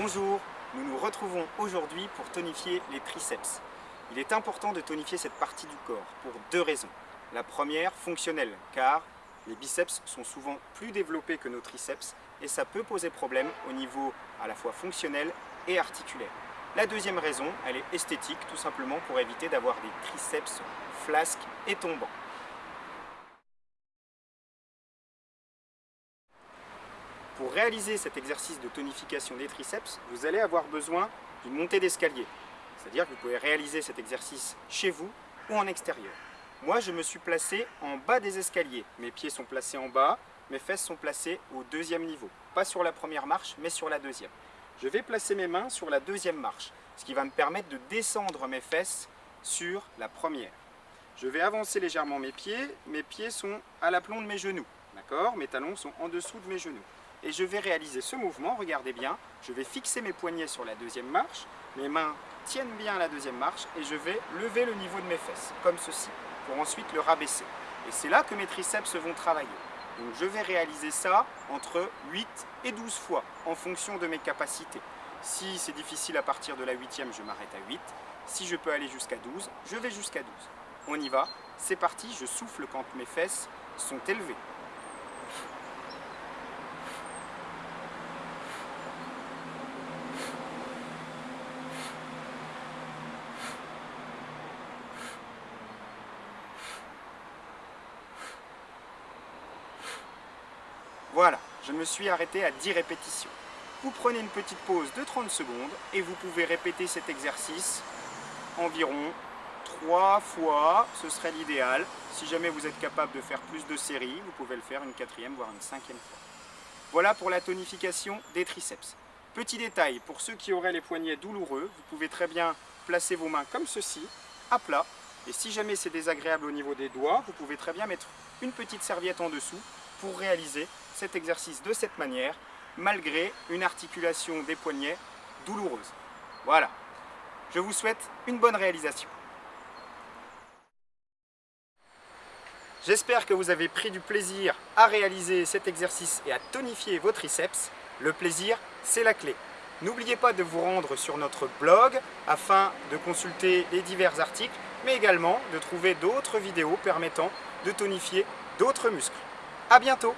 Bonjour, nous nous retrouvons aujourd'hui pour tonifier les triceps. Il est important de tonifier cette partie du corps pour deux raisons. La première, fonctionnelle, car les biceps sont souvent plus développés que nos triceps et ça peut poser problème au niveau à la fois fonctionnel et articulaire. La deuxième raison, elle est esthétique, tout simplement pour éviter d'avoir des triceps flasques et tombants. Pour réaliser cet exercice de tonification des triceps, vous allez avoir besoin d'une montée d'escalier. C'est-à-dire que vous pouvez réaliser cet exercice chez vous ou en extérieur. Moi, je me suis placé en bas des escaliers. Mes pieds sont placés en bas, mes fesses sont placées au deuxième niveau. Pas sur la première marche, mais sur la deuxième. Je vais placer mes mains sur la deuxième marche, ce qui va me permettre de descendre mes fesses sur la première. Je vais avancer légèrement mes pieds. Mes pieds sont à l'aplomb de mes genoux. D'accord? Mes talons sont en dessous de mes genoux et je vais réaliser ce mouvement, regardez bien, je vais fixer mes poignets sur la deuxième marche, mes mains tiennent bien la deuxième marche et je vais lever le niveau de mes fesses, comme ceci, pour ensuite le rabaisser. Et c'est là que mes triceps vont travailler. Donc je vais réaliser ça entre 8 et 12 fois, en fonction de mes capacités. Si c'est difficile à partir de la huitième, je m'arrête à 8. Si je peux aller jusqu'à 12, je vais jusqu'à 12. On y va, c'est parti, je souffle quand mes fesses sont élevées. Voilà, je me suis arrêté à 10 répétitions. Vous prenez une petite pause de 30 secondes et vous pouvez répéter cet exercice environ 3 fois, ce serait l'idéal. Si jamais vous êtes capable de faire plus de séries, vous pouvez le faire une quatrième, voire une cinquième fois. Voilà pour la tonification des triceps. Petit détail, pour ceux qui auraient les poignets douloureux, vous pouvez très bien placer vos mains comme ceci, à plat. Et si jamais c'est désagréable au niveau des doigts, vous pouvez très bien mettre une petite serviette en dessous pour réaliser cet exercice de cette manière, malgré une articulation des poignets douloureuse. Voilà. Je vous souhaite une bonne réalisation. J'espère que vous avez pris du plaisir à réaliser cet exercice et à tonifier vos triceps. Le plaisir, c'est la clé. N'oubliez pas de vous rendre sur notre blog afin de consulter les divers articles, mais également de trouver d'autres vidéos permettant de tonifier d'autres muscles. A bientôt